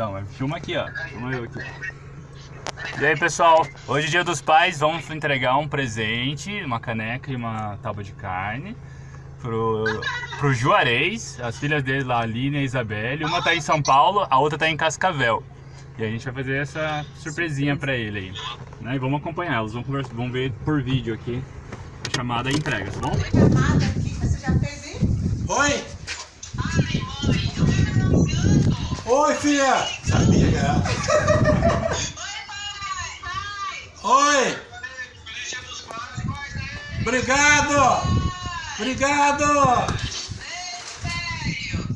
Então, mas filma aqui, ó. Filma eu aqui. E aí, pessoal, hoje é dia dos pais, vamos entregar um presente, uma caneca e uma tábua de carne pro, pro Juarez, as filhas dele lá, a Aline e a Isabelle. Uma tá em São Paulo, a outra tá em Cascavel. E a gente vai fazer essa surpresinha pra ele aí. Né? E vamos acompanhar, elas vão, conversar, vão ver por vídeo aqui a chamada e entrega, tá bom? chamada aqui, você já fez isso? Oi! Oi, filha! Sabia que era. Oi! Obrigado! Obrigado!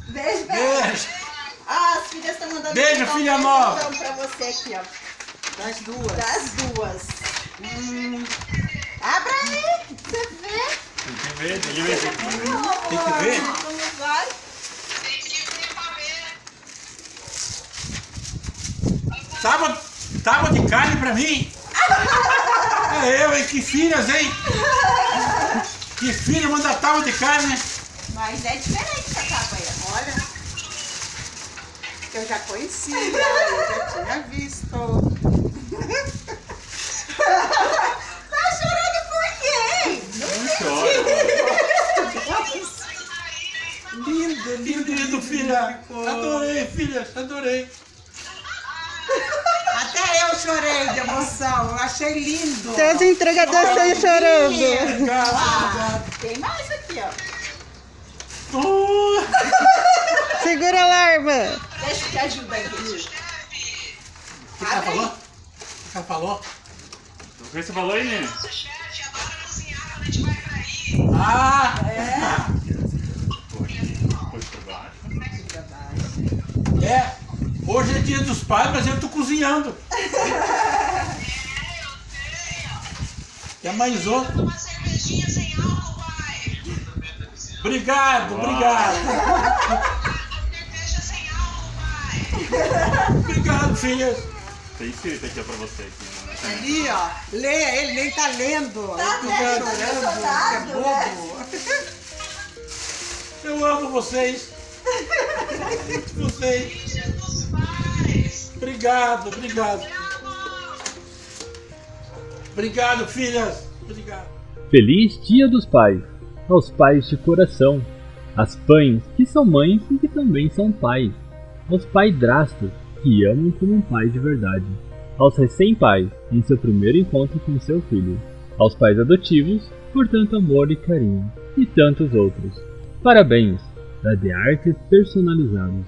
Beijo, beijo. Beijo! Ah, as filhas estão mandando Beijo, um filha beijão nova. pra você aqui, ó. Das duas. Das duas. Hum. Abra aí, você vê. Tem que ver, tem que ver. Tem que ver? Como vai? Tábua, tábua de carne pra mim? É eu, hein? Que filhas, hein? Que filha manda tábua de carne? Mas é diferente essa capa aí, olha. Eu já conhecia, eu já tinha visto. tá chorando por quê? Lindo, lindo, lindo, filha. Adorei, filha, adorei. Chorei de emoção. Eu achei lindo. Seus entregadores estão chorando. Ah, tem mais aqui, ó. Oh, Segura a alarma. Deixa eu te ajudar aqui. O que ela falou? O que ela falou? O que você falou aí, Nene? Ah! Pôs por baixo. É, hoje é dia dos pais, mas eu tô cozinhando. Quer mais outro? Uma cervejinha sem álcool, pai. Obrigado, obrigado. Cerveja sem álcool, pai. Obrigado, filhas. Tem escrito aqui pra você. Aqui, né? Ali, ó. Leia, ele nem tá lendo. Tá vendo? fica chorando. Emocionado, que é bobo. Eu amo vocês. Vocês. Obrigado, obrigado. Obrigado, filhas. Obrigado. Feliz Dia dos Pais! Aos pais de coração, às pães que são mães e que também são pais, aos paidrastos que amam como um pai de verdade, aos recém-pais em seu primeiro encontro com seu filho, aos pais adotivos por tanto amor e carinho, e tantos outros. Parabéns! Da The Artes Personalizados.